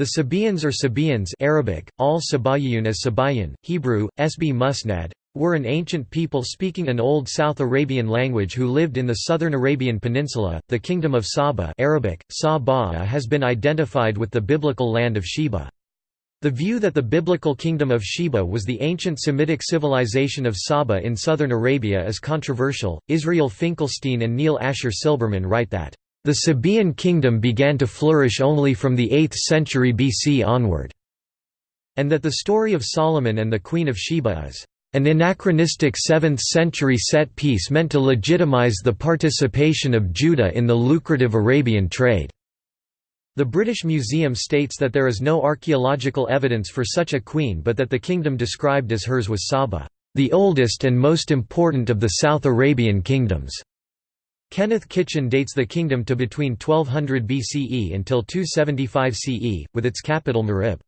The Sabaeans or Sabaeans Arabic, al as Hebrew, Sb Musnad, were an ancient people speaking an old South Arabian language who lived in the southern Arabian Peninsula. The kingdom of Saba Arabic, Sa has been identified with the biblical land of Sheba. The view that the biblical kingdom of Sheba was the ancient Semitic civilization of Saba in southern Arabia is controversial. Israel Finkelstein and Neil Asher Silberman write that the Sabaean kingdom began to flourish only from the 8th century BC onward, and that the story of Solomon and the Queen of Sheba is an anachronistic 7th century set piece meant to legitimize the participation of Judah in the lucrative Arabian trade. The British Museum states that there is no archaeological evidence for such a queen but that the kingdom described as hers was Saba, the oldest and most important of the South Arabian kingdoms. Kenneth Kitchen dates the kingdom to between 1200 BCE until 275 CE, with its capital Marib.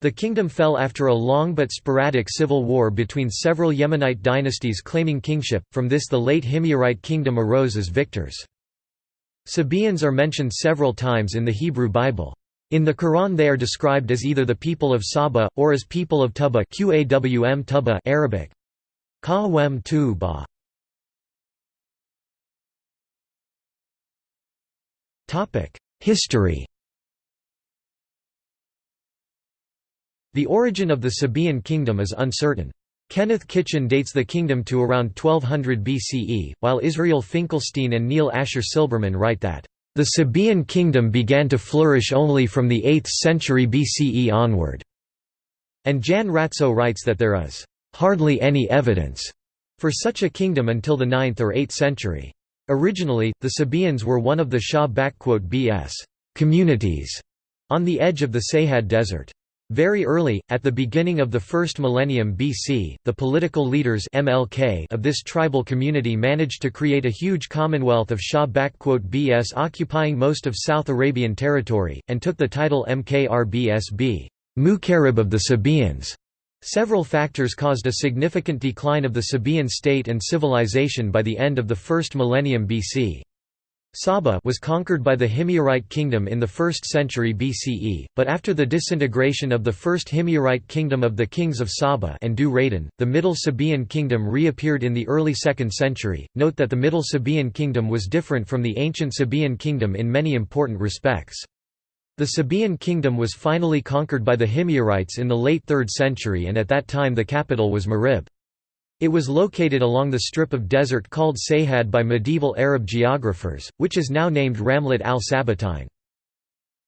The kingdom fell after a long but sporadic civil war between several Yemenite dynasties claiming kingship, from this the late Himyarite kingdom arose as victors. Sabaeans are mentioned several times in the Hebrew Bible. In the Quran they are described as either the people of Saba, or as people of Tubba Qawm Arabic. Tubba. History The origin of the Sabaean kingdom is uncertain. Kenneth Kitchen dates the kingdom to around 1200 BCE, while Israel Finkelstein and Neil Asher Silberman write that, "...the Sabaean kingdom began to flourish only from the 8th century BCE onward." And Jan Retsö writes that there is, "...hardly any evidence," for such a kingdom until the 9th or 8th century. Originally, the Sabaeans were one of the Shah bs communities on the edge of the Sahad Desert. Very early, at the beginning of the first millennium BC, the political leaders MLK of this tribal community managed to create a huge commonwealth of Shah bs occupying most of South Arabian territory, and took the title Mkrbsb Mukarib of the Sabaeans. Several factors caused a significant decline of the Sabaean state and civilization by the end of the first millennium BC. Saba was conquered by the Himyarite kingdom in the 1st century BCE, but after the disintegration of the first Himyarite kingdom of the kings of Saba and Dhu Raydan, the Middle Sabaean kingdom reappeared in the early 2nd century. Note that the Middle Sabaean kingdom was different from the ancient Sabaean kingdom in many important respects. The Sabaean kingdom was finally conquered by the Himyarites in the late 3rd century and at that time the capital was Marib. It was located along the strip of desert called Sahad by medieval Arab geographers, which is now named Ramlat al-Sabatine.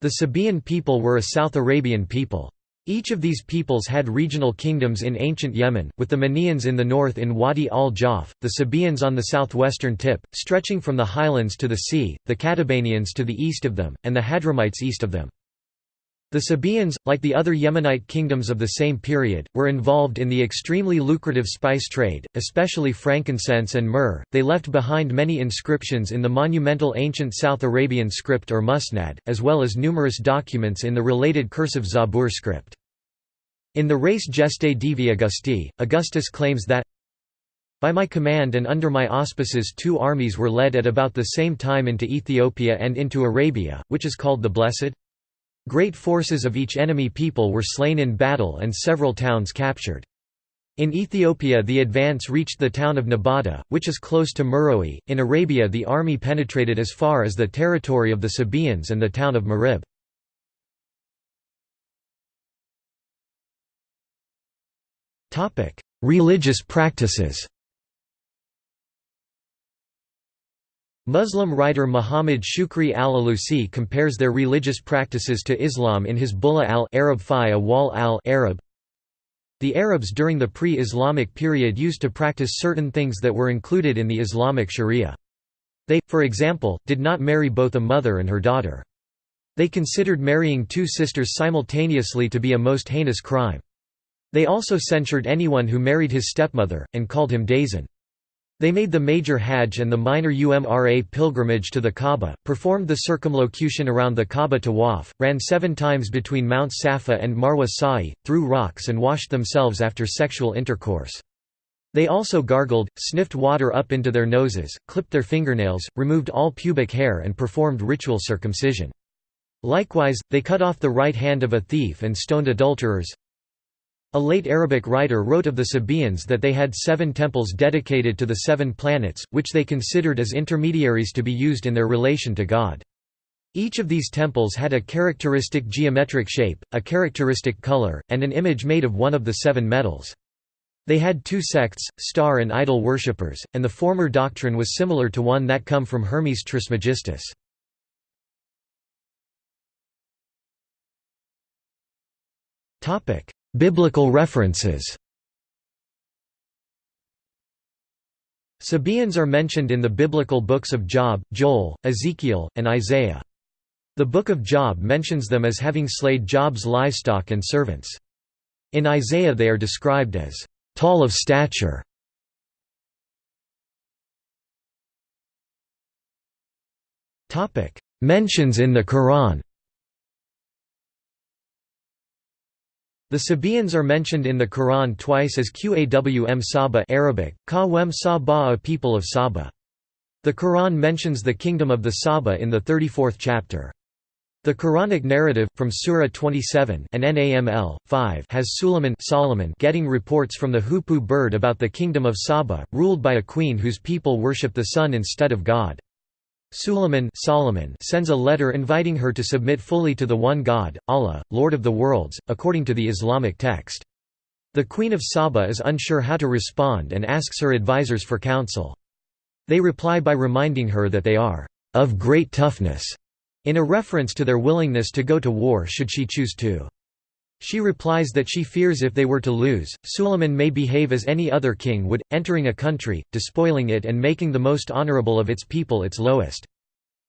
The Sabaean people were a South Arabian people. Each of these peoples had regional kingdoms in ancient Yemen, with the Manians in the north in Wadi al-Jawf, the Sabaeans on the southwestern tip, stretching from the highlands to the sea, the Qatabanians to the east of them, and the Hadramites east of them. The Sabaeans, like the other Yemenite kingdoms of the same period, were involved in the extremely lucrative spice trade, especially frankincense and myrrh. They left behind many inscriptions in the monumental ancient South Arabian script or Musnad, as well as numerous documents in the related cursive Zabur script. In the Res Gestae Divi Augusti, Augustus claims that by my command and under my auspices two armies were led at about the same time into Ethiopia and into Arabia, which is called the Blessed. Great forces of each enemy people were slain in battle and several towns captured. In Ethiopia the advance reached the town of Nabata, which is close to Meroe. In Arabia the army penetrated as far as the territory of the Sabaeans and the town of Marib. Religious practices Muslim writer Muhammad Shukri al-Alusi compares their religious practices to Islam in his Bulla al-Arab fi wal al-Arab. The Arabs during the pre-Islamic period used to practice certain things that were included in the Islamic sharia. They, for example, did not marry both a mother and her daughter. They considered marrying two sisters simultaneously to be a most heinous crime. They also censured anyone who married his stepmother, and called him Dazan. They made the major Hajj and the minor Umrah pilgrimage to the Kaaba, performed the circumlocution around the Kaaba tawaf, ran seven times between Mount Safa and Marwa Sa'i, threw rocks and washed themselves after sexual intercourse. They also gargled, sniffed water up into their noses, clipped their fingernails, removed all pubic hair and performed ritual circumcision. Likewise, they cut off the right hand of a thief and stoned adulterers. A late Arabic writer wrote of the Sabaeans that they had seven temples dedicated to the seven planets, which they considered as intermediaries to be used in their relation to God. Each of these temples had a characteristic geometric shape, a characteristic color, and an image made of one of the seven metals. They had two sects, star and idol worshippers, and the former doctrine was similar to one that come from Hermes Trismegistus. Biblical references Sabaeans are mentioned in the biblical books of Job, Joel, Ezekiel, and Isaiah. The Book of Job mentions them as having slayed Job's livestock and servants. In Isaiah they are described as tall of stature. Mentions in the Quran The Sabaeans are mentioned in the Quran twice as Qawm Saba Arabic, Kawem Saba a people of Saba. The Quran mentions the kingdom of the Saba in the 34th chapter. The Quranic narrative, from Surah 27 An-Naml, 5 has Suleiman Solomon getting reports from the hoopoe bird about the kingdom of Saba, ruled by a queen whose people worship the sun instead of God. Suleiman Solomon sends a letter inviting her to submit fully to the one God, Allah, Lord of the worlds, according to the Islamic text. The Queen of Saba is unsure how to respond and asks her advisors for counsel. They reply by reminding her that they are of great toughness, in a reference to their willingness to go to war should she choose to. She replies that she fears if they were to lose, Suleiman may behave as any other king would, entering a country, despoiling it and making the most honorable of its people its lowest.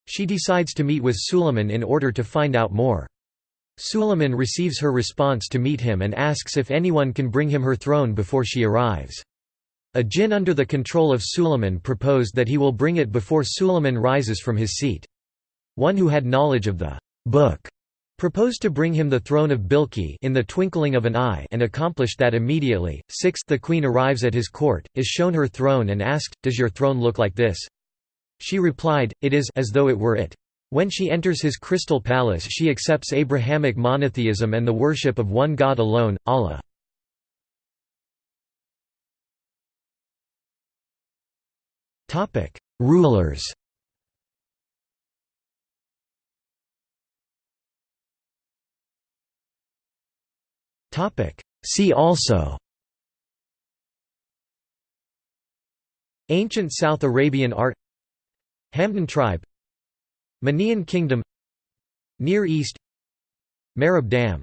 She decides to meet with Suleiman in order to find out more. Suleiman receives her response to meet him and asks if anyone can bring him her throne before she arrives. A jinn under the control of Suleiman proposed that he will bring it before Suleiman rises from his seat. One who had knowledge of the book proposed to bring him the throne of Bilqi in the twinkling of an eye and accomplished that immediately. Sixth the queen arrives at his court, is shown her throne and asked, Does your throne look like this? She replied, It is as though it were it. When she enters his crystal palace she accepts Abrahamic monotheism and the worship of one God alone, Allah. Rulers See also. Ancient South Arabian art. Hamdan tribe. Manaean kingdom. Near East. Marib Dam